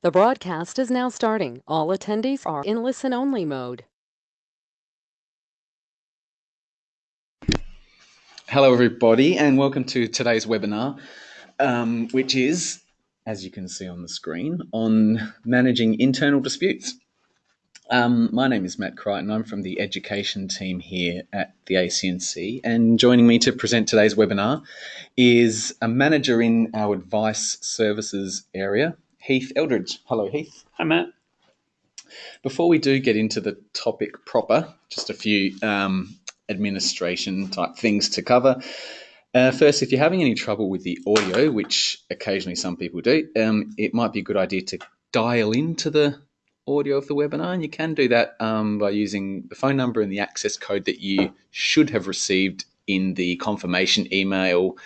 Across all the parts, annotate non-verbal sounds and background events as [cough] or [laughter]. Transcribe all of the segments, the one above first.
The broadcast is now starting. All attendees are in listen-only mode. Hello, everybody, and welcome to today's webinar, um, which is, as you can see on the screen, on managing internal disputes. Um, my name is Matt Crichton. I'm from the education team here at the ACNC, and joining me to present today's webinar is a manager in our advice services area, Heath Eldridge. Hello, Heath. Hi, Matt. Before we do get into the topic proper, just a few um, administration type things to cover. Uh, first, if you're having any trouble with the audio, which occasionally some people do, um, it might be a good idea to dial into the audio of the webinar. And you can do that um, by using the phone number and the access code that you should have received in the confirmation email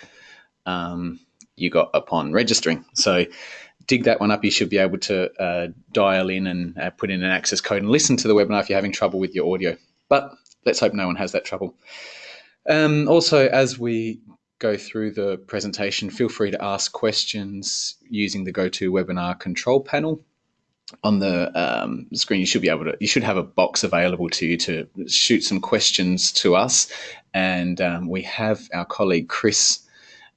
um, you got upon registering. So dig that one up, you should be able to uh, dial in and uh, put in an access code and listen to the webinar if you're having trouble with your audio. But let's hope no one has that trouble. Um, also, as we go through the presentation, feel free to ask questions using the GoToWebinar control panel. On the um, screen, you should be able to. You should have a box available to you to shoot some questions to us, and um, we have our colleague Chris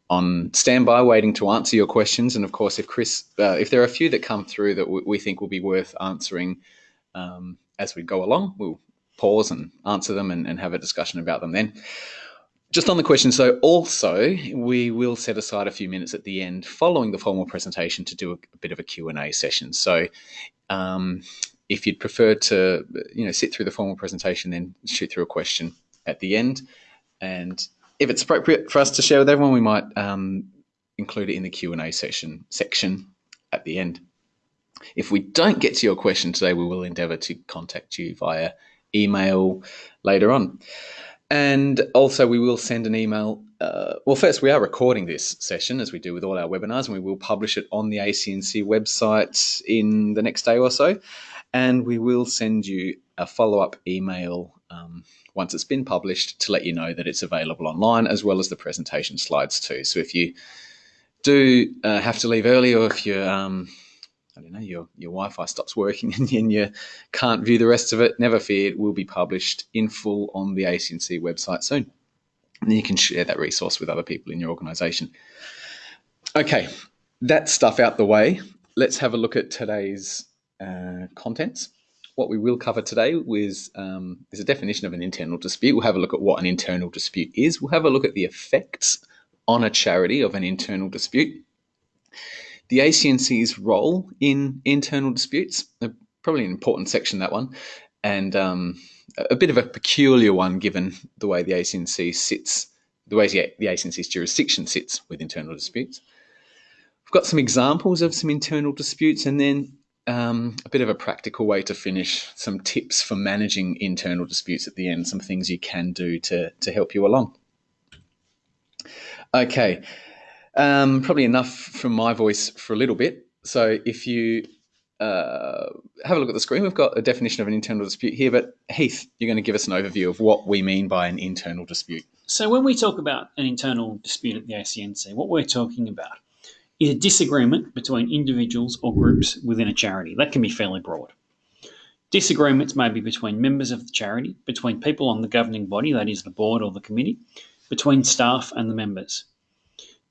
on standby waiting to answer your questions. And of course, if Chris, uh, if there are a few that come through that we think will be worth answering um, as we go along, we'll pause and answer them and, and have a discussion about them then. Just on the question, so also we will set aside a few minutes at the end following the formal presentation to do a, a bit of a Q&A session. So um, if you'd prefer to, you know, sit through the formal presentation, then shoot through a question at the end. And if it's appropriate for us to share with everyone, we might um, include it in the Q&A session section at the end. If we don't get to your question today, we will endeavour to contact you via email later on. And also, we will send an email. Uh, well, first, we are recording this session as we do with all our webinars, and we will publish it on the ACNC website in the next day or so. And we will send you a follow up email um, once it's been published to let you know that it's available online as well as the presentation slides too. So if you do uh, have to leave early or if you um, I don't know your your Wi-Fi stops working [laughs] and, you can't view the rest of it, never fear, it will be published in full on the ACNC website soon. And then you can share that resource with other people in your organisation. Okay, that stuff out the way. Let's have a look at today's uh, contents what we will cover today is, um, is a definition of an internal dispute. We'll have a look at what an internal dispute is. We'll have a look at the effects on a charity of an internal dispute. The ACNC's role in internal disputes, probably an important section, that one, and um, a bit of a peculiar one given the way the ACNC sits, the way the ACNC's jurisdiction sits with internal disputes. We've got some examples of some internal disputes and then um, a bit of a practical way to finish, some tips for managing internal disputes at the end, some things you can do to, to help you along. Okay, um, probably enough from my voice for a little bit. So if you uh, have a look at the screen, we've got a definition of an internal dispute here, but Heath, you're going to give us an overview of what we mean by an internal dispute. So when we talk about an internal dispute at the ACNC, what we're talking about is a disagreement between individuals or groups within a charity. That can be fairly broad. Disagreements may be between members of the charity, between people on the governing body, that is the board or the committee, between staff and the members.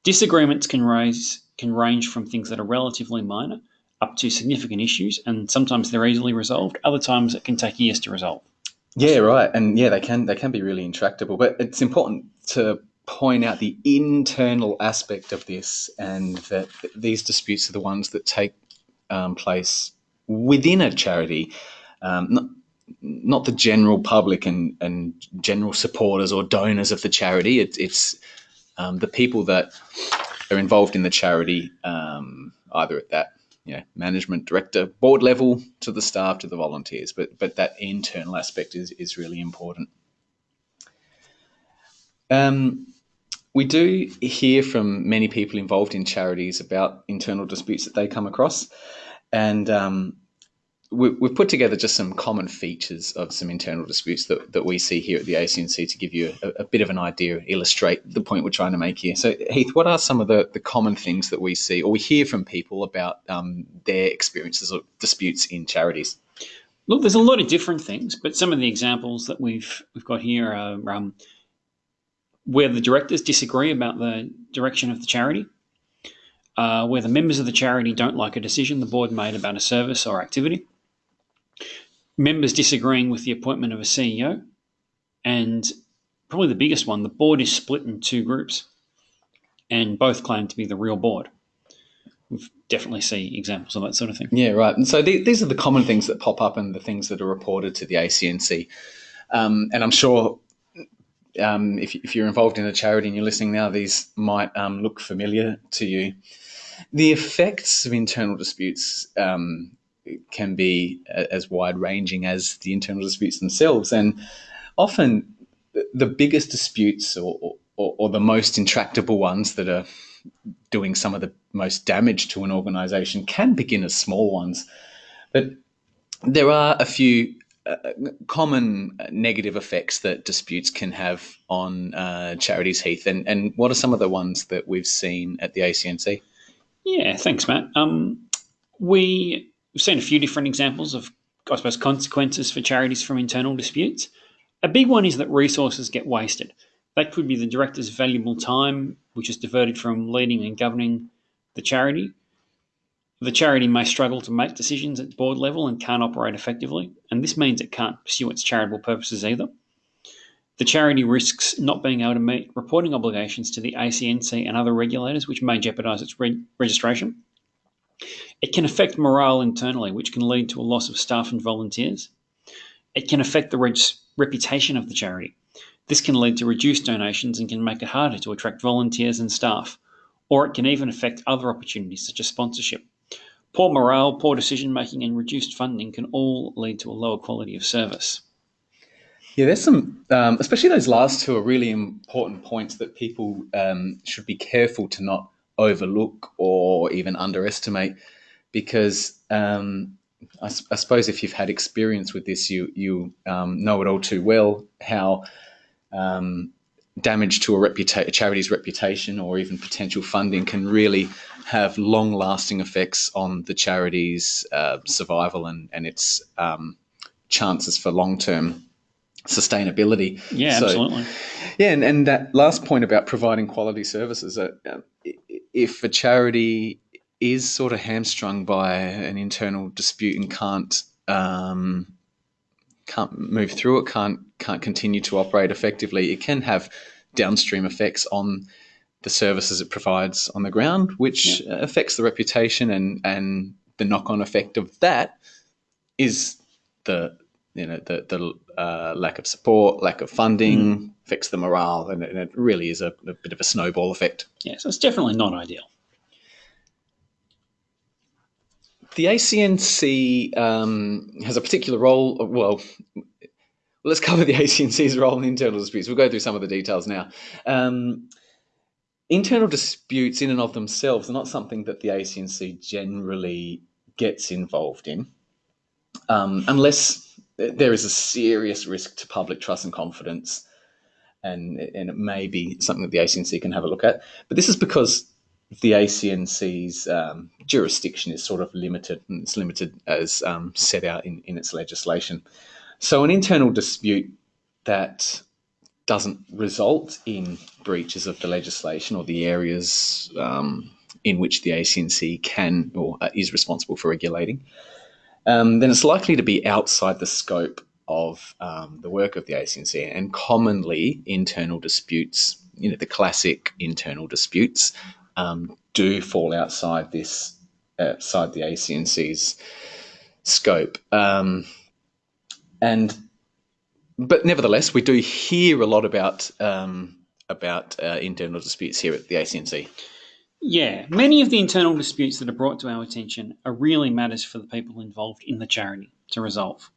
Disagreements can raise can range from things that are relatively minor up to significant issues, and sometimes they're easily resolved. Other times it can take years to resolve. Yeah, right, and yeah, they can they can be really intractable. But it's important to point out the internal aspect of this and that these disputes are the ones that take um, place within a charity, um, not, not the general public and, and general supporters or donors of the charity. It, it's um, the people that are involved in the charity, um, either at that you know, management director, board level, to the staff, to the volunteers. But but that internal aspect is is really important. Um, we do hear from many people involved in charities about internal disputes that they come across, and um, we, we've put together just some common features of some internal disputes that, that we see here at the ACNC to give you a, a bit of an idea, illustrate the point we're trying to make here. So, Heath, what are some of the, the common things that we see or we hear from people about um, their experiences of disputes in charities? Look, there's a lot of different things, but some of the examples that we've we've got here are um, where the directors disagree about the direction of the charity, uh, where the members of the charity don't like a decision the board made about a service or activity, members disagreeing with the appointment of a CEO, and probably the biggest one, the board is split in two groups, and both claim to be the real board. We've definitely see examples of that sort of thing. Yeah, right. And so th- these are the common things that pop up and the things that are reported to the ACNC. Um, and I'm sure um, if, if, you're involved in a charity and you're listening now, these might um, look familiar to you. The effects of internal disputes um, can be as wide ranging as the internal disputes themselves. And often the biggest disputes or, or, or, the most intractable ones that are doing some of the most damage to an organization can begin as small ones. But there are a few uh, common negative effects that disputes can have on uh, charities, Heath. And, and what are some of the ones that we've seen at the ACNC? Yeah, thanks, Matt. Um, we We've seen a few different examples of, I suppose, consequences for charities from internal disputes. A big one is that resources get wasted. That could be the director's valuable time, which is diverted from leading and governing the charity. The charity may struggle to make decisions at board level and can't operate effectively, and this means it can't pursue its charitable purposes either. The charity risks not being able to meet reporting obligations to the ACNC and other regulators, which may jeopardise its re- registration. It can affect morale internally, which can lead to a loss of staff and volunteers. It can affect the reputation of the charity. This can lead to reduced donations and can make it harder to attract volunteers and staff, or it can even affect other opportunities such as sponsorship. Poor morale, poor decision making, and reduced funding can all lead to a lower quality of service. Yeah, there's some, um, especially those last two are really important points that people um, should be careful to not overlook or even underestimate because um, I, I, suppose if you've had experience with this, you you um, know it all too well how um, damage to a, reputa- a charity's reputation or even potential funding can really have long lasting effects on the charity's uh, survival and, and its um, chances for long term sustainability. Yeah, so, absolutely. Yeah, and, and that last point about providing quality services, uh, if a charity is sort of hamstrung by an internal dispute and can't um, can't move through it, can't can't continue to operate effectively, it can have downstream effects on the services it provides on the ground, which yeah. affects the reputation and and the knock on effect of that is the you know the the uh, lack of support, lack of funding, mm. affects the morale, and, and it really is a, a, bit of a snowball effect. Yeah, so it's definitely not ideal. The ACNC um, has a particular role. Well, let's cover the ACNC's role in internal disputes. We'll go through some of the details now. Um, internal disputes, in and of themselves, are not something that the ACNC generally gets involved in, um, unless there is a serious risk to public trust and confidence, and and it may be something that the ACNC can have a look at. But this is because the ACNC's um, jurisdiction is sort of limited, and it's limited as um, set out in, in its legislation. So, an internal dispute that doesn't result in breaches of the legislation or the areas um, in which the ACNC can or uh, is responsible for regulating um, then it's likely to be outside the scope of um, the work of the ACNC. And commonly, internal disputes, you know, the classic internal disputes, um, do fall outside this, outside the ACNC's scope. Um, and but nevertheless, we do hear a lot about um, about uh, internal disputes here at the ACNC. Yeah, many of the internal disputes that are brought to our attention are really matters for the people involved in the charity to resolve.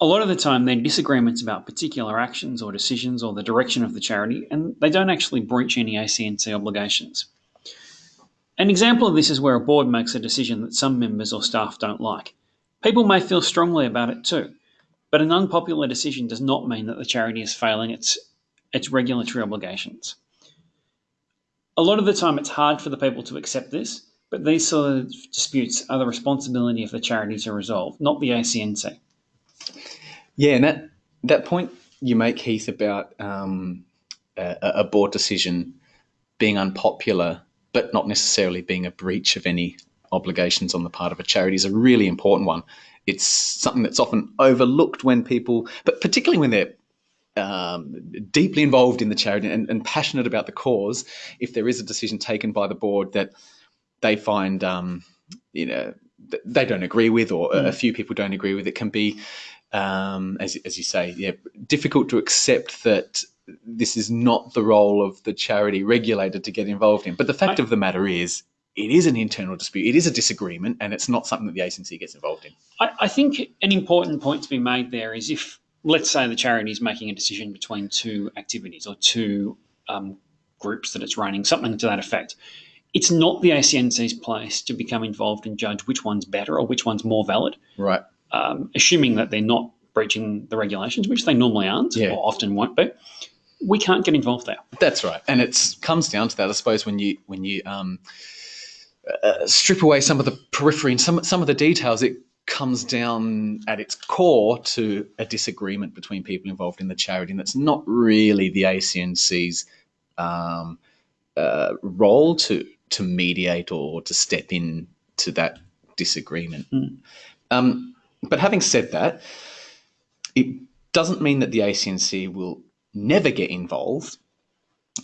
A lot of the time, they're disagreements about particular actions or decisions or the direction of the charity, and they don't actually breach any ACNC obligations. An example of this is where a board makes a decision that some members or staff don't like. People may feel strongly about it too, but an unpopular decision does not mean that the charity is failing its, its regulatory obligations. A lot of the time, it's hard for the people to accept this, but these sort of disputes are the responsibility of the charity to resolve, not the ACNC. Yeah, and that that point you make, Heath, about um, a, a board decision being unpopular, but not necessarily being a breach of any obligations on the part of a charity, is a really important one. It's something that's often overlooked when people, but particularly when they're um, deeply involved in the charity and, and, passionate about the cause, if there is a decision taken by the board that they find, um, you know, they don't agree with, or mm. a few people don't agree with, it can be, um, as, as you say, yeah, difficult to accept that this is not the role of the charity regulator to get involved in. But the fact I, of the matter is, it is an internal dispute. It is a disagreement, and it's not something that the ACNC gets involved in. I, I think an important point to be made there is if, let's say, the charity is making a decision between two activities or two um, groups that it's running, something to that effect. It's not the ACNC's place to become involved and judge which one's better or which one's more valid. Right. Um, assuming that they're not breaching the regulations, which they normally aren't yeah. or often won't be. We can't get involved there. That's right, and it comes down to that, I suppose, when you when you um, uh, strip away some of the periphery and some some of the details, it comes down at its core to a disagreement between people involved in the charity, and that's not really the ACNC's um, uh, role to to mediate or to step in to that disagreement. Mm. Um, but having said that, it doesn't mean that the ACNC will never get involved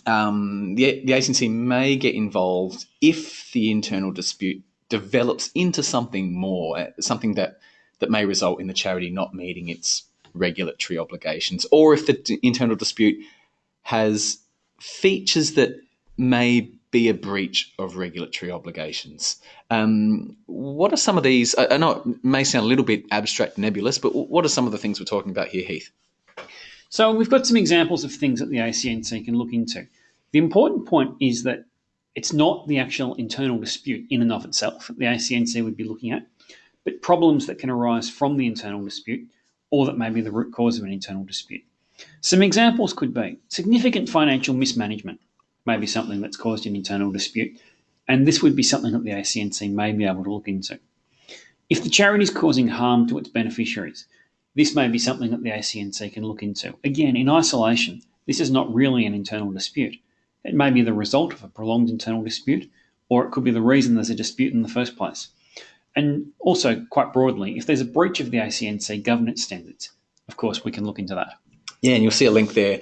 um, the, the ACNC may get involved if the internal dispute develops into something more, uh, something that, that may result in the charity not meeting its regulatory obligations, or if the internal dispute has features that may be a breach of regulatory obligations. Um, what are some of these? I, I know it may sound a little bit abstract, nebulous, but what are some of the things we're talking about here, Heath? So we've got some examples of things that the ACNC can look into. The important point is that it's not the actual internal dispute in and of itself that the ACNC would be looking at, but problems that can arise from the internal dispute or that may be the root cause of an internal dispute. Some examples could be significant financial mismanagement maybe something that's caused an internal dispute, and this would be something that the ACNC may be able to look into. If the charity is causing harm to its beneficiaries, this may be something that the ACNC can look into. Again, in isolation, this is not really an internal dispute. It may be the result of a prolonged internal dispute, or it could be the reason there's a dispute in the first place. And also, quite broadly, if there's a breach of the ACNC governance standards, of course, we can look into that. Yeah, and you'll see a link there,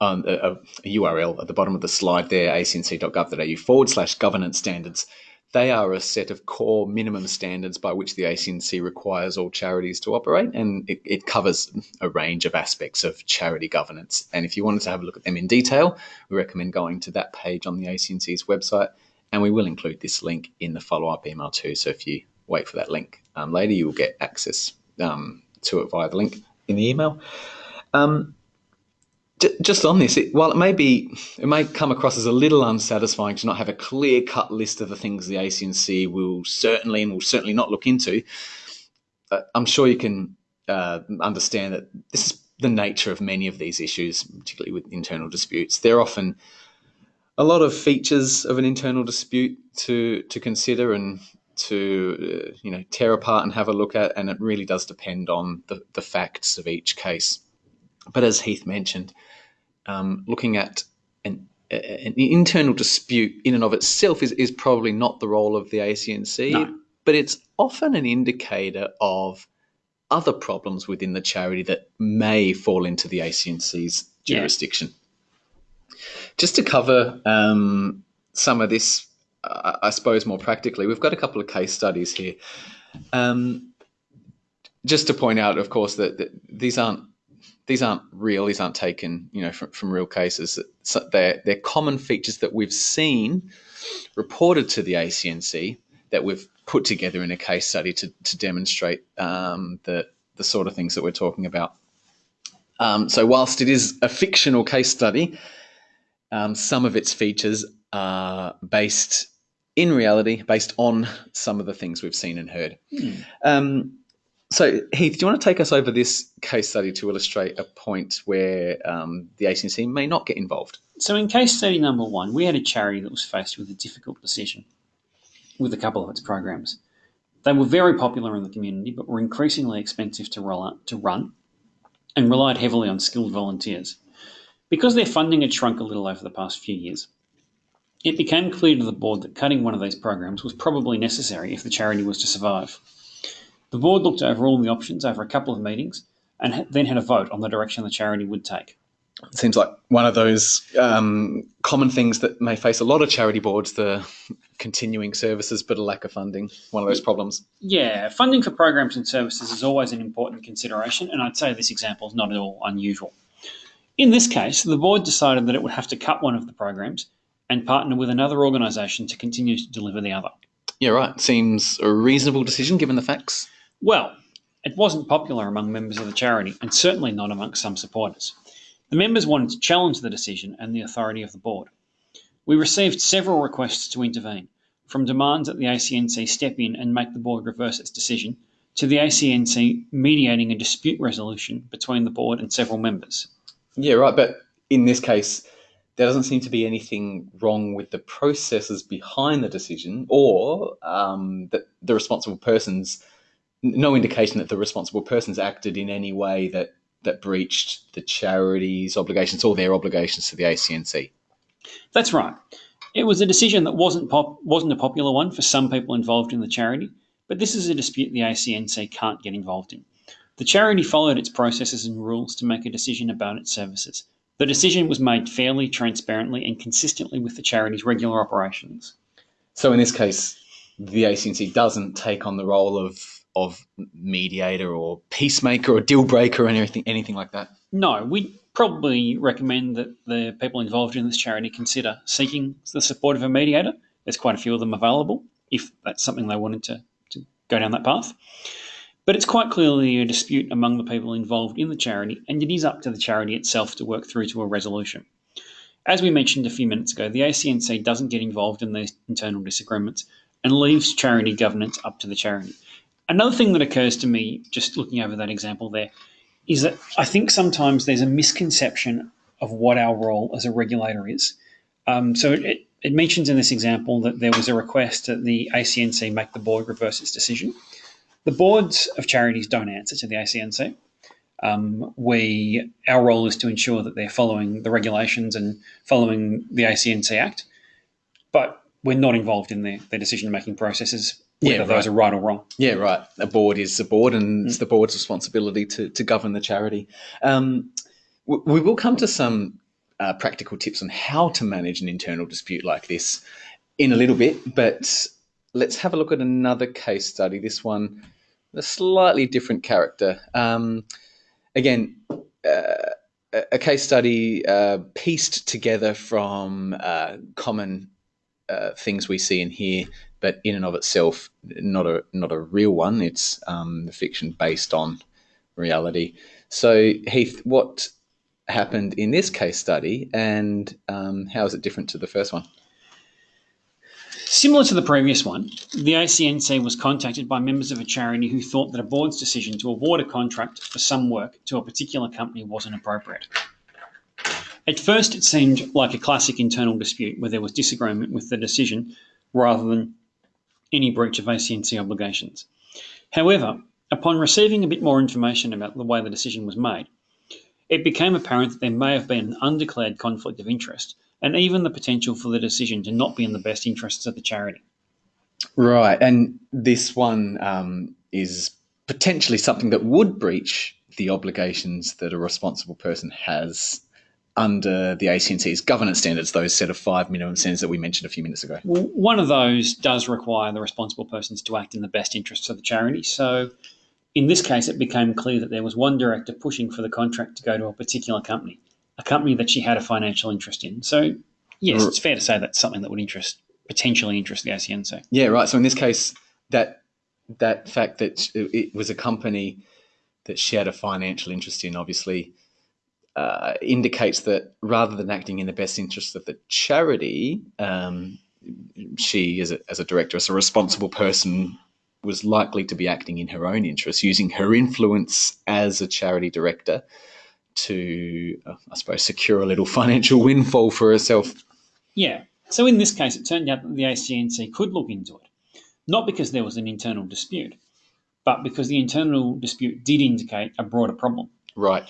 um, a, a, URL at the bottom of the slide there, acnc.gov.au forward slash governance standards. They are a set of core minimum standards by which the ACNC requires all charities to operate, and it, it, covers a range of aspects of charity governance. And if you wanted to have a look at them in detail, we recommend going to that page on the ACNC's website, and we will include this link in the follow up email too. So if you wait for that link um, later, you will get access um, to it via the link in the email. Um, just on this, it, while it may be, it may come across as a little unsatisfying to not have a clear cut list of the things the ACNC will certainly and will certainly not look into. Uh, I'm sure you can uh, understand that this is the nature of many of these issues, particularly with internal disputes. They're often a lot of features of an internal dispute to to consider and to uh, you know tear apart and have a look at, and it really does depend on the, the facts of each case. But as Heath mentioned, um, looking at an, an, internal dispute in and of itself is, is probably not the role of the ACNC, no. but it's often an indicator of other problems within the charity that may fall into the ACNC's jurisdiction. Yeah. Just to cover um, some of this, I suppose more practically, we've got a couple of case studies here. Um, just to point out, of course, that, that these aren't these aren't real. These aren't taken, you know, from, from real cases. So they're they're common features that we've seen reported to the ACNC that we've put together in a case study to to demonstrate um, the the sort of things that we're talking about. Um, so whilst it is a fictional case study, um, some of its features are based in reality based on some of the things we've seen and heard. Um, so, Heath, do you want to take us over this case study to illustrate a point where um, the ACNC may not get involved? So, in case study number one, we had a charity that was faced with a difficult decision with a couple of its programs. They were very popular in the community, but were increasingly expensive to, roll out, to run and relied heavily on skilled volunteers. Because their funding had shrunk a little over the past few years, it became clear to the board that cutting one of these programs was probably necessary if the charity was to survive. The board looked over all the options over a couple of meetings and then had a vote on the direction the charity would take. It seems like one of those um, common things that may face a lot of charity boards the continuing services but a lack of funding. One of those problems. Yeah, funding for programs and services is always an important consideration, and I'd say this example is not at all unusual. In this case, the board decided that it would have to cut one of the programs and partner with another organisation to continue to deliver the other. Yeah, right. Seems a reasonable decision given the facts. Well, it wasn't popular among members of the charity, and certainly not amongst some supporters. The members wanted to challenge the decision and the authority of the board. We received several requests to intervene, from demands that the ACNC step in and make the board reverse its decision, to the ACNC mediating a dispute resolution between the board and several members. Yeah, right. But in this case, there doesn't seem to be anything wrong with the processes behind the decision or um, that the responsible persons no indication that the responsible persons acted in any way that that breached the charity's obligations or their obligations to the ACNC. That's right. It was a decision that wasn't pop, wasn't a popular one for some people involved in the charity, but this is a dispute the ACNC can't get involved in. The charity followed its processes and rules to make a decision about its services. The decision was made fairly, transparently, and consistently with the charity's regular operations. So in this case, the ACNC doesn't take on the role of of mediator or peacemaker or deal breaker or anything anything like that? No, we probably recommend that the people involved in this charity consider seeking the support of a mediator. There's quite a few of them available if that's something they wanted to, to go down that path. But it's quite clearly a dispute among the people involved in the charity, and it is up to the charity itself to work through to a resolution. As we mentioned a few minutes ago, the ACNC doesn't get involved in these internal disagreements and leaves charity governance up to the charity. Another thing that occurs to me, just looking over that example there, is that I think sometimes there's a misconception of what our role as a regulator is. Um, so it, it mentions in this example that there was a request that the ACNC make the board reverse its decision. The boards of charities don't answer to the ACNC. Um, we our role is to ensure that they're following the regulations and following the ACNC Act, but we're not involved in their, their decision making processes whether yeah, those are right or wrong. Yeah, right. A board is a board, and mm. it's the board's responsibility to, to govern the charity. Um, we will come to some uh, practical tips on how to manage an internal dispute like this in a little bit, but let's have a look at another case study. This one, a slightly different character. Um, again, uh, a case study uh, pieced together from uh, common uh, things we see and hear but in and of itself, not a not a real one. It's um, fiction based on reality. So Heath, what happened in this case study, and um, how is it different to the first one? Similar to the previous one, the ACNC was contacted by members of a charity who thought that a board's decision to award a contract for some work to a particular company wasn't appropriate. At first, it seemed like a classic internal dispute where there was disagreement with the decision rather than any breach of ACNC obligations. However, upon receiving a bit more information about the way the decision was made, it became apparent that there may have been an undeclared conflict of interest and even the potential for the decision to not be in the best interests of the charity. Right, and this one um, is potentially something that would breach the obligations that a responsible person has under the ACNC's governance standards, those set of five minimum standards that we mentioned a few minutes ago? Well, one of those does require the responsible persons to act in the best interests of the charity. So in this case, it became clear that there was one director pushing for the contract to go to a particular company, a company that she had a financial interest in. So, yes, it's fair to say that's something that would interest potentially interest the ACNC. Yeah, right. So in this case, that that fact that it was a company that she had a financial interest in, obviously uh, indicates that rather than acting in the best interest of the charity, um, she, as a, as a director, as a responsible person, was likely to be acting in her own interest, using her influence as a charity director to, uh, I suppose, secure a little [laughs] financial windfall for herself. Yeah. So in this case, it turned out that the ACNC could look into it, not because there was an internal dispute, but because the internal dispute did indicate a broader problem. Right.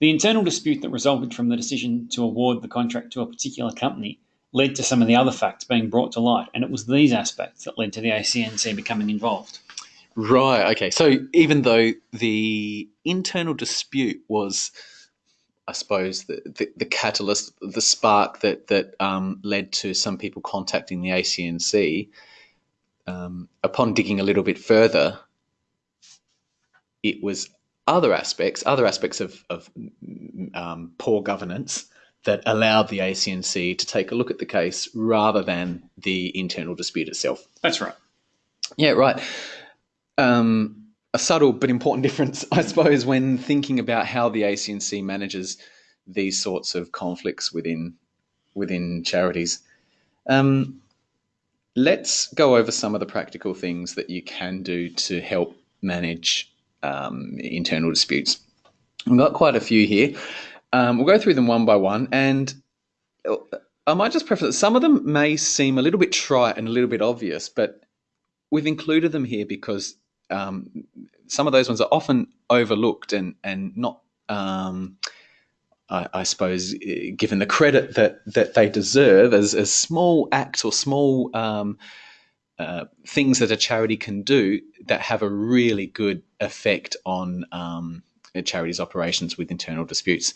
The internal dispute that resulted from the decision to award the contract to a particular company led to some of the other facts being brought to light, and it was these aspects that led to the ACNC becoming involved. Right. Okay. So even though the internal dispute was, I suppose, the, the, the catalyst, the spark that that um, led to some people contacting the ACNC, um, upon digging a little bit further, it was other aspects, other aspects of, of um, poor governance that allowed the ACNC to take a look at the case rather than the internal dispute itself. That's right. Yeah, right. Um, a subtle but important [laughs] difference, I suppose, when thinking about how the ACNC manages these sorts of conflicts within within charities. Um, let's go over some of the practical things that you can do to help manage um, internal disputes. We've got quite a few here. Um, we'll go through them one by one, and I might just preface that some of them may seem a little bit trite and a little bit obvious, but we've included them here because um, some of those ones are often overlooked and and not, um, I, I, suppose, given the credit that that they deserve as as small acts or small um, uh, things that a charity can do that have a really good effect on um, a charity's operations with internal disputes.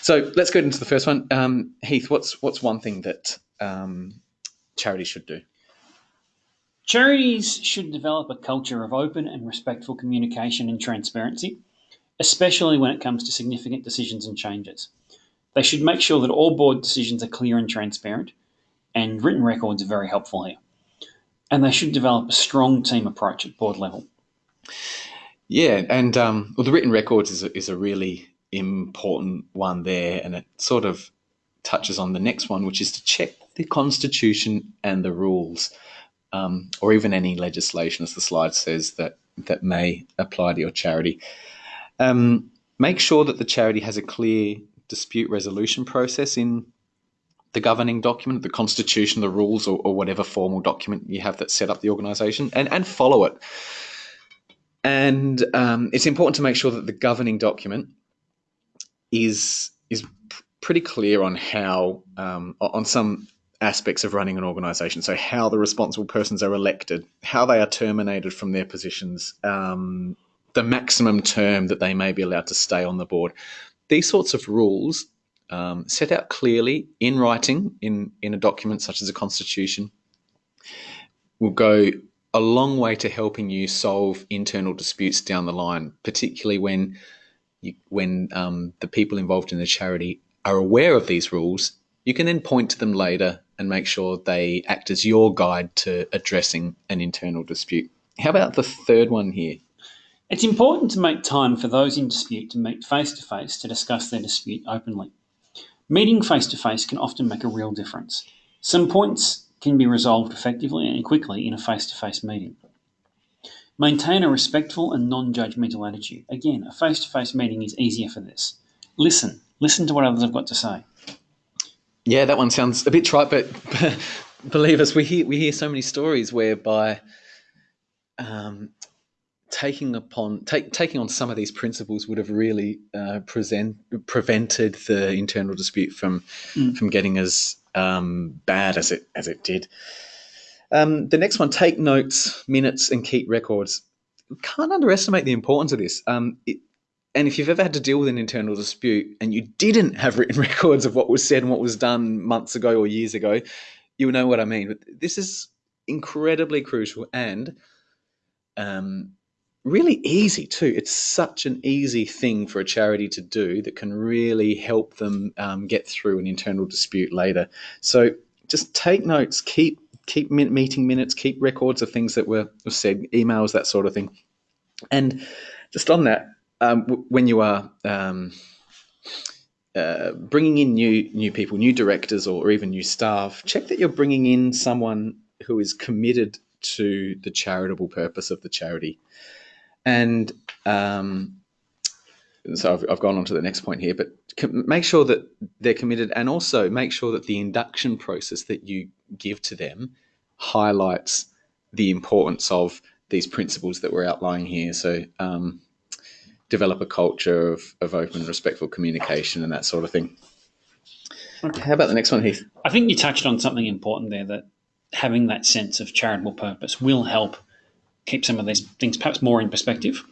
So let's go into the first one. Um, Heath, what's what's one thing that um, charities should do? Charities should develop a culture of open and respectful communication and transparency, especially when it comes to significant decisions and changes. They should make sure that all board decisions are clear and transparent, and written records are very helpful here and they should develop a strong team approach at board level. Yeah, and um, well, the written records is a, is a really important one there, and it sort of touches on the next one, which is to check the constitution and the rules, um, or even any legislation, as the slide says, that that may apply to your charity. Um, make sure that the charity has a clear dispute resolution process in the governing document, the constitution, the rules, or, or whatever formal document you have that set up the organization, and, and follow it. And um, it's important to make sure that the governing document is is pretty clear on how um, on some aspects of running an organization. So how the responsible persons are elected, how they are terminated from their positions, um, the maximum term that they may be allowed to stay on the board. These sorts of rules um, set out clearly in writing in, in a document such as a constitution will go a long way to helping you solve internal disputes down the line, particularly when you, when um, the people involved in the charity are aware of these rules. You can then point to them later and make sure they act as your guide to addressing an internal dispute. How about the third one here? It's important to make time for those in dispute to meet face to face to discuss their dispute openly. Meeting face to face can often make a real difference. Some points can be resolved effectively and quickly in a face to face meeting. Maintain a respectful and non judgmental attitude. Again, a face to face meeting is easier for this. Listen. Listen to what others have got to say. Yeah, that one sounds a bit trite, but, [laughs] believe us, we hear we hear so many stories whereby um, taking upon take, taking on some of these principles would have really uh, present, prevented the internal dispute from mm. from getting as um, bad as it as it did. Um, the next one: take notes, minutes, and keep records. Can't underestimate the importance of this. Um, it, and if you've ever had to deal with an internal dispute and you didn't have written [laughs] records of what was said and what was done months ago or years ago, you'll know what I mean. But this is incredibly crucial and um, really easy too. It's such an easy thing for a charity to do that can really help them um, get through an internal dispute later. So just take notes, keep keep meeting minutes, keep records of things that were said, emails, that sort of thing. And just on that, um, when you are um, uh, bringing in new new people, new directors, or even new staff, check that you're bringing in someone who is committed to the charitable purpose of the charity. And um, so I've, I've gone on to the next point here, but make sure that they're committed and also make sure that the induction process that you give to them highlights the importance of these principles that we're outlining here. So, um, develop a culture of, of open, respectful communication and that sort of thing. Okay. How about the next one, Heath? I think you touched on something important there that having that sense of charitable purpose will help keep some of these things perhaps more in perspective.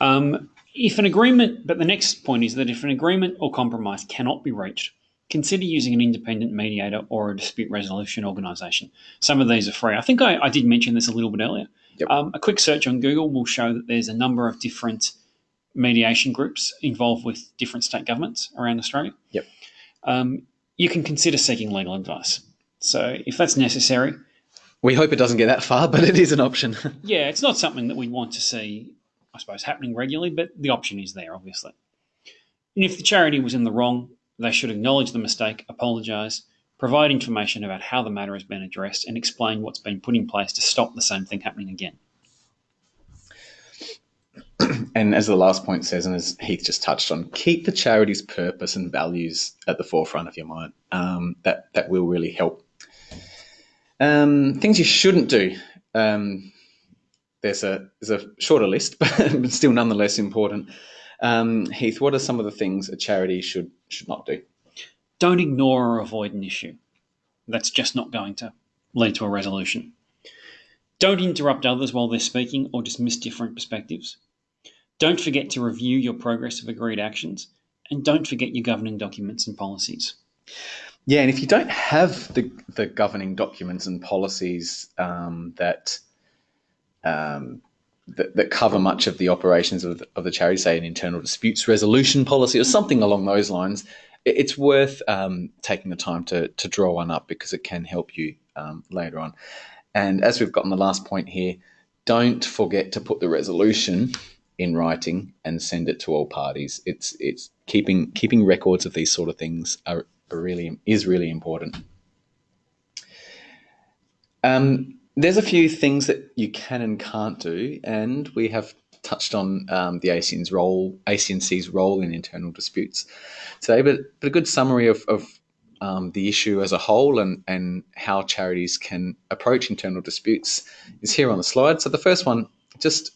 Um, if an agreement, but the next point is that if an agreement or compromise cannot be reached, consider using an independent mediator or a dispute resolution organisation. Some of these are free. I think I, I did mention this a little bit earlier. Yep. Um, a quick search on Google will show that there's a number of different mediation groups involved with different state governments around Australia. Yep. Um, you can consider seeking legal advice. So if that's necessary, we hope it doesn't get that far, [laughs] but it is an option. [laughs] yeah, it's not something that we want to see, I suppose, happening regularly, but the option is there, obviously. And if the charity was in the wrong, they should acknowledge the mistake, apologise, provide information about how the matter has been addressed, and explain what's been put in place to stop the same thing happening again. [clears throat] And as the last point says, and as Heath just touched on, keep the charity's purpose and values at the forefront of your mind. Um, that that will really help um, things you shouldn't do. Um, there's a there's a shorter list, [laughs] but still nonetheless important. Um, Heath, what are some of the things a charity should should not do? Don't ignore or avoid an issue. That's just not going to lead to a resolution. Don't interrupt others while they're speaking or dismiss different perspectives. Don't forget to review your progress of agreed actions, and don't forget your governing documents and policies. Yeah, and if you don't have the, the governing documents and policies um, that, um, that, that cover much of the operations of the, of the charity, say an internal disputes resolution policy or something along those lines, it, it's worth um, taking the time to to draw one up because it can help you um, later on. And as we've gotten the last point here, don't forget to put the resolution in writing and send it to all parties. It's it's keeping keeping records of these sort of things are really is really important. Um, there's a few things that you can and can't do, and we have touched on um, the ACN's role, ACNC's role in internal disputes today, but, but a good summary of, of um, the issue as a whole and, and how charities can approach internal disputes is here on the slide. So the first one, just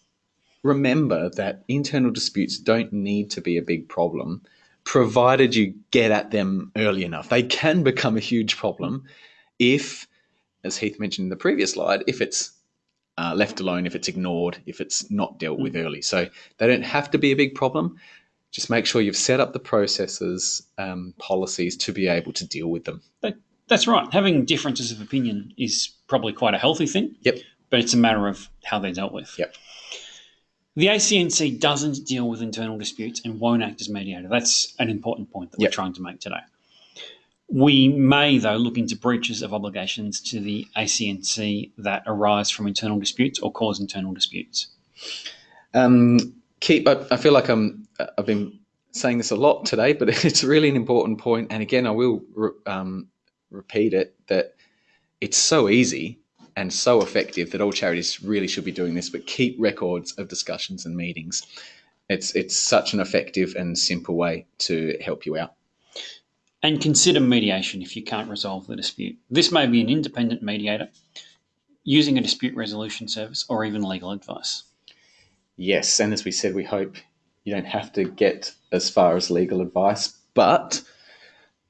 remember that internal disputes don't need to be a big problem provided you get at them early enough. They can become a huge problem if, as Heath mentioned in the previous slide, if it's uh, left alone, if it's ignored, if it's not dealt with early. So they don't have to be a big problem. Just make sure you've set up the processes, um, policies to be able to deal with them. that's right. Having differences of opinion is probably quite a healthy thing. Yep. But it's a matter of how they're dealt with. Yep. The ACNC doesn't deal with internal disputes and won't act as mediator. That's an important point that yep. we're trying to make today. We may, though, look into breaches of obligations to the ACNC that arise from internal disputes or cause internal disputes. Um, keep. I, I feel like I'm. I've been saying this a lot today, but [laughs] it's really an important point. And again, I will re, um, repeat it that it's so easy and so effective that all charities really should be doing this, but keep records of discussions and meetings. It's, it's such an effective and simple way to help you out. And consider mediation if you can't resolve the dispute. This may be an independent mediator using a dispute resolution service or even legal advice. Yes, and as we said, we hope you don't have to get as far as legal advice, but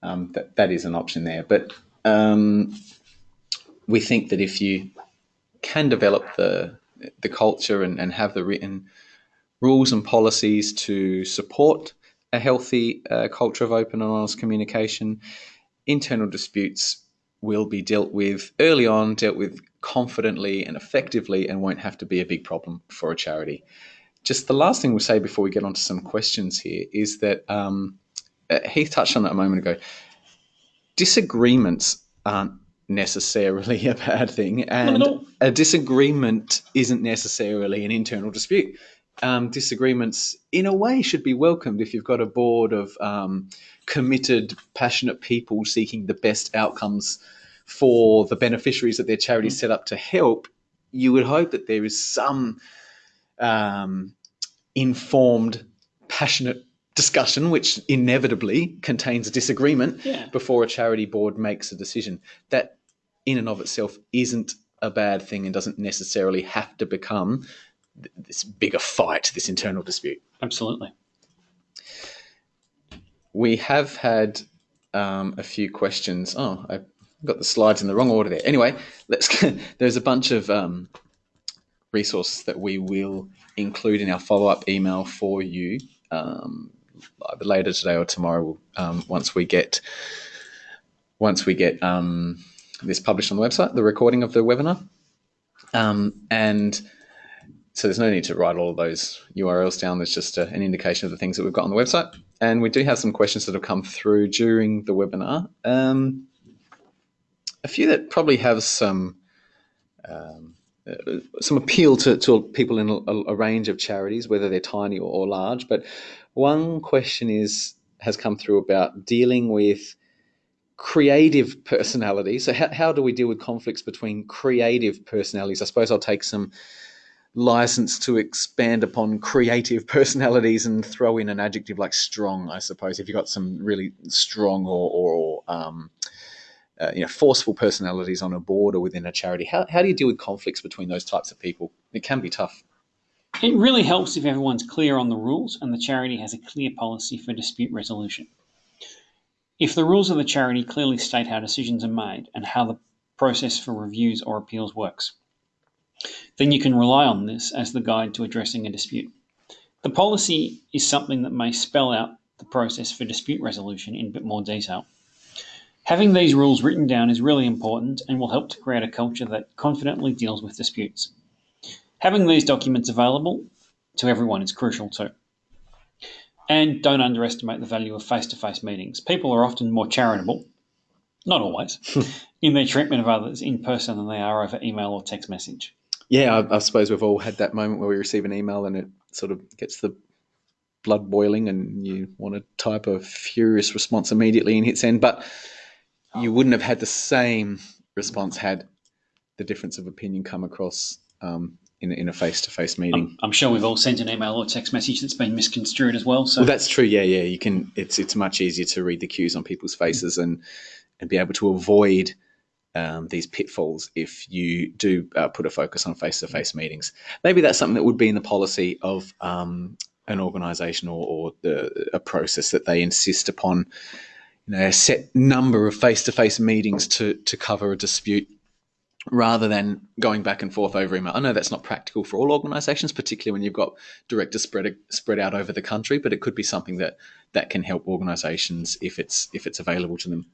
um, that, that is an option there. But um, we think that if you can develop the the culture and, and have the written rules and policies to support a healthy uh, culture of open and honest communication, internal disputes will be dealt with early on, dealt with confidently and effectively, and won't have to be a big problem for a charity. Just the last thing we'll say before we get on to some questions here is that um, uh, Heath touched on that a moment ago. Disagreements aren't necessarily [laughs] a bad thing, and a disagreement isn't necessarily an internal dispute. um, disagreements, in a way, should be welcomed if you've got a board of um, committed, passionate people seeking the best outcomes for the beneficiaries that their charity is set up to help. You would hope that there is some um, informed, passionate discussion, which inevitably contains a disagreement Yeah. before a charity board makes a decision. That, in and of itself, isn't a bad thing and doesn't necessarily have to become th- this bigger fight, this internal dispute. Absolutely. We have had um, a few questions. Oh, I got the slides in the wrong order there. Anyway, let's. [laughs] there's a bunch of um, resources that we will include in our follow-up email for you um, later today or tomorrow. Um, once we get once we get um, this published on the website, the recording of the webinar, um, and so there's no need to write all those URLs down. There's just a, an indication of the things that we've got on the website. And we do have some questions that have come through during the webinar. Um, a few that probably have some um, uh, some appeal to, to people in a, a range of charities, whether they're tiny or, or large. But one question is has come through about dealing with creative personalities. So how, how do we deal with conflicts between creative personalities? I suppose I'll take some license to expand upon creative [laughs] personalities and throw in an adjective like strong. I suppose if you've got some really strong or, or um, uh, you know forceful personalities on a board or within a charity, how, how do you deal with conflicts between those types of people? It can be tough. It really helps if everyone's clear on the rules and the charity has a clear policy for dispute resolution. If the rules of the charity clearly state how decisions are made and how the process for reviews or appeals works, then you can rely on this as the guide to addressing a dispute. The policy is something that may spell out the process for dispute resolution in a bit more detail. Having these rules written down is really important and will help to create a culture that confidently deals with disputes. Having these documents available to everyone is crucial too. And don't underestimate the value of face to face meetings. People are often more charitable, not always, [laughs] in their treatment of others in person than they are over email or text message. Yeah, I, I suppose we've all had that moment where we receive an email and it sort of gets the blood boiling and you want to type a furious response immediately and hit send, but you wouldn't have had the same response had the difference of opinion come across um, in, in a face-to-face meeting. I'm, I'm sure we've all sent an email or text message that's been misconstrued as well. So Well, that's true. Yeah, yeah. You can. It's it's much easier to read the cues on people's faces and and be able to avoid um, these pitfalls if you do uh, put a focus on face-to-face meetings. Maybe that's something that would be in the policy of um, an organisation or, or the, a process that they insist upon. You know, a set number of face-to-face meetings to to cover a dispute. Rather than going back and forth over email, I know that's not practical for all organisations, particularly when you've got directors spread spread out over the country. But it could be something that that can help organisations if it's if it's available to them.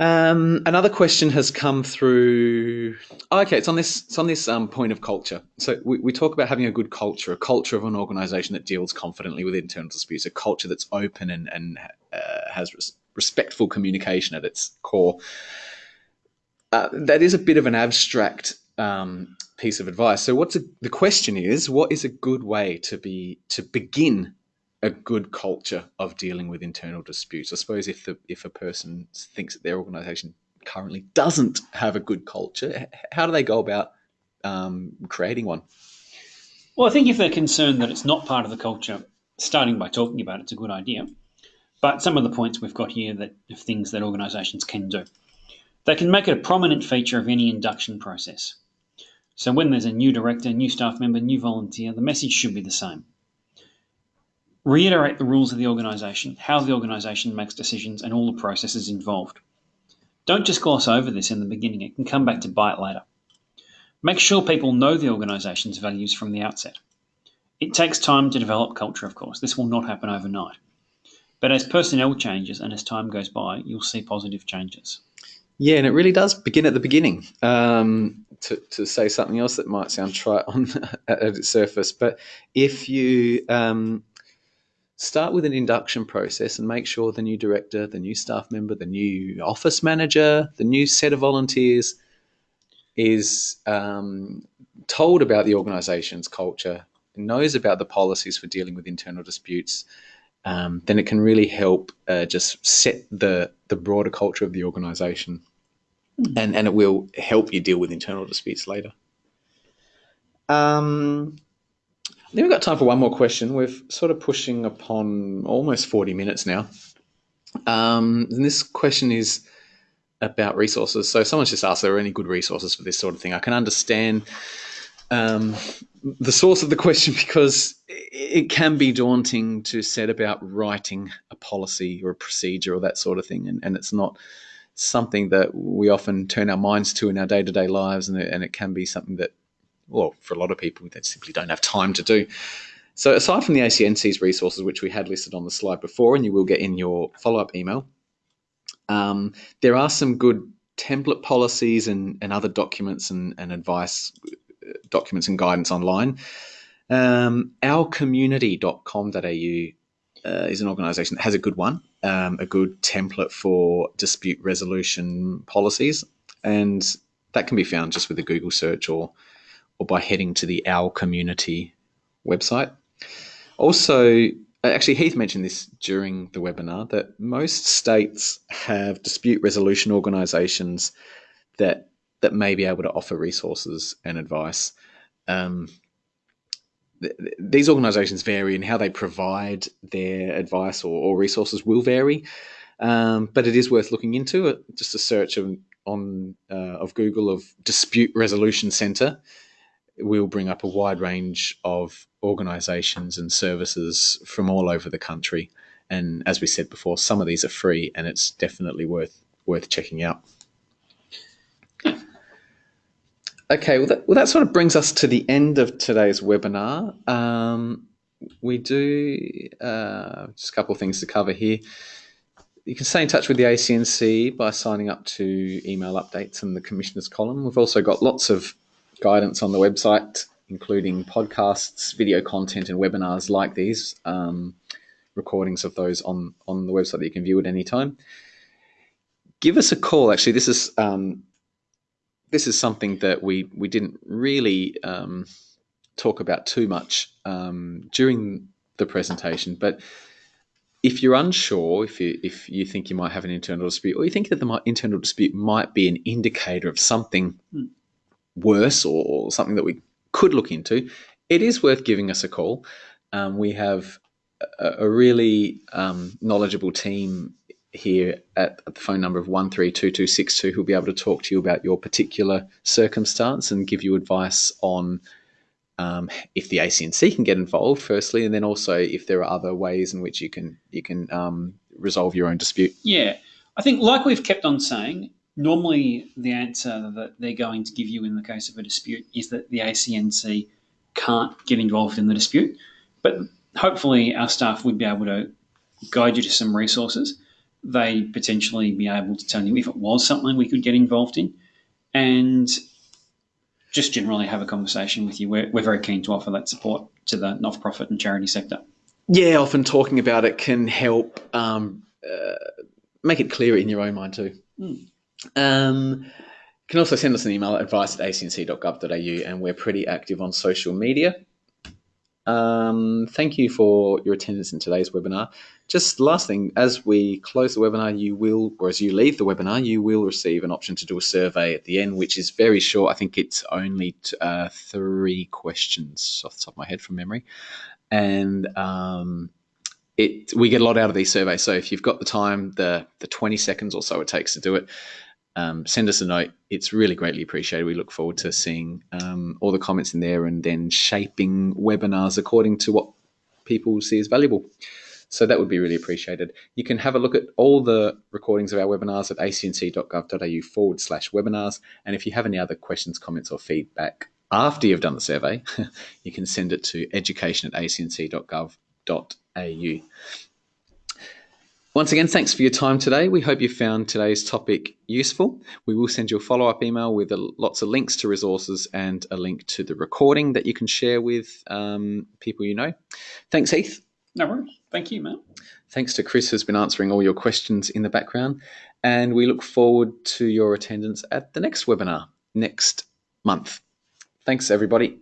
Um, another question has come through. Oh, okay, it's on this. It's on this um, point of culture. So we, we talk about having a good culture, a culture of an organisation that deals confidently with internal disputes, a culture that's open and and uh, has res- respectful communication at its core. Uh, that is a bit of an abstract um, piece of advice. So, what's a, the question is? What is a good way to be to begin a good culture of dealing with internal disputes? I suppose if the if a person thinks that their organisation currently doesn't have a good culture, how do they go about um, creating one? Well, I think if they're concerned that it's not part of the culture, starting by talking about it's a good idea. But some of the points we've got here that things that organisations can do. They can make it a prominent feature of any induction process. So when there's a new director, new staff member, new volunteer, the message should be the same. Reiterate the rules of the organisation, how the organisation makes decisions, and all the processes involved. Don't just gloss over this in the beginning, it can come back to bite later. Make sure people know the organisation's values from the outset. It takes time to develop culture, of course. This will not happen overnight. But as personnel changes and as time goes by, you'll see positive changes. Yeah, and it really does begin at the beginning. Um, to, to say something else that might sound trite on [laughs] at its surface, but if you um, start with an induction process and make sure the new director, the new staff member, the new office manager, the new set of volunteers is um, told about the organisation's culture, knows about the policies for dealing with internal disputes, um, then it can really help uh, just set the the broader culture of the organisation, and and it will help you deal with internal disputes later. Um, then we've got time for one more question. We're sort of pushing upon almost forty minutes now. Um, and this question is about resources. So someone's just asked, are there any good resources for this sort of thing? I can understand um, the source of the [laughs] question because it can be daunting to set about writing a policy or a procedure or that sort of thing, and, and it's not something that we often turn our minds to in our day to day lives, and it, and it can be something that, well, for a lot of people, they simply don't have time to do. So, aside from the ACNC's resources, which we had listed on the slide before, and you will get in your follow up email, um, there are some good template policies and, and other documents and, and advice uh, documents and guidance online. Um, ourcommunity.com.au uh, is an organisation that has a good one, um, a good template for dispute resolution policies, and that can be found just with a Google search or or by heading to the Our Community website. Also, actually, Heath mentioned this during the webinar that most states have dispute resolution organisations that that may be able to offer resources and advice. Um, th- these organisations vary in how they provide their advice or, or resources will vary, um, but it is worth looking into. It. Just a search of, on uh, of Google of dispute resolution centre will bring up a wide range of organisations and services from all over the country. And as we said before, some of these are free, and it's definitely worth worth checking out. Okay, well that, well, that sort of brings us to the end of today's webinar. Um, we do uh, just a couple of things to cover here. You can stay in touch with the ACNC by signing up to email updates in the Commissioners column. We've also got lots of guidance on the website, including podcasts, video content, and webinars like these. Um, recordings of those on on the website that you can view at any time. Give us a call. Actually, this is um, this is something that we we didn't really um, talk about too much um, during the presentation, but if you're unsure, if you if you think you might have an internal dispute, or you think that the internal dispute might be an indicator of something mm. worse or, or, something that we could look into, it is worth giving us a call. Um, we have a, a really um, knowledgeable team here at, at, the phone number of 132262 who'll be able to talk to you about your particular circumstance and give you advice on um, if the ACNC can get involved firstly and then also if there are other ways in which you can you can um, resolve your own dispute. Yeah. I think like we've kept on saying, normally the answer that they're going to give you in the case of a dispute is that the ACNC can't get involved in the dispute. But hopefully our staff would be able to guide you to some resources they potentially be able to tell you if it was something we could get involved in and just generally have a conversation with you. We're, we're very keen to offer that support to the not profit and charity sector. Yeah, often talking about it can help um, uh, make it clearer in your own mind too. Mm. Um, you can also send us an email at advice at acnc.gov.au, and we're pretty active on social media. Um, thank you for your attendance in today's webinar. Just last thing, as we close the webinar, you will, or as you leave the webinar, you will receive an option to do a survey at the end, which is very short. I think it's only uh, three questions off the top of my head from memory. And um, it, we get a lot out of these surveys. So if you've got the time, the, the 20 seconds or so it takes to do it, um, send us a note. It's really greatly appreciated. We look forward to seeing um, all the comments in there and then shaping webinars according to what people see as valuable. So that would be really appreciated. You can have a look at all the recordings of our webinars at acnc.gov.au forward slash webinars. And if you have any other questions, comments, or feedback after you've done the survey, [laughs] you can send it to education at acnc.gov.au. Once again, thanks for your time today. We hope you found today's topic useful. We will send you a follow up email with a, lots of links to resources and a link to the recording that you can share with um, people you know. Thanks, Heath. No worries. Thank you, Matt. Thanks to Chris, who's been answering all your questions in the background. And we look forward to your attendance at the next webinar next month. Thanks, everybody.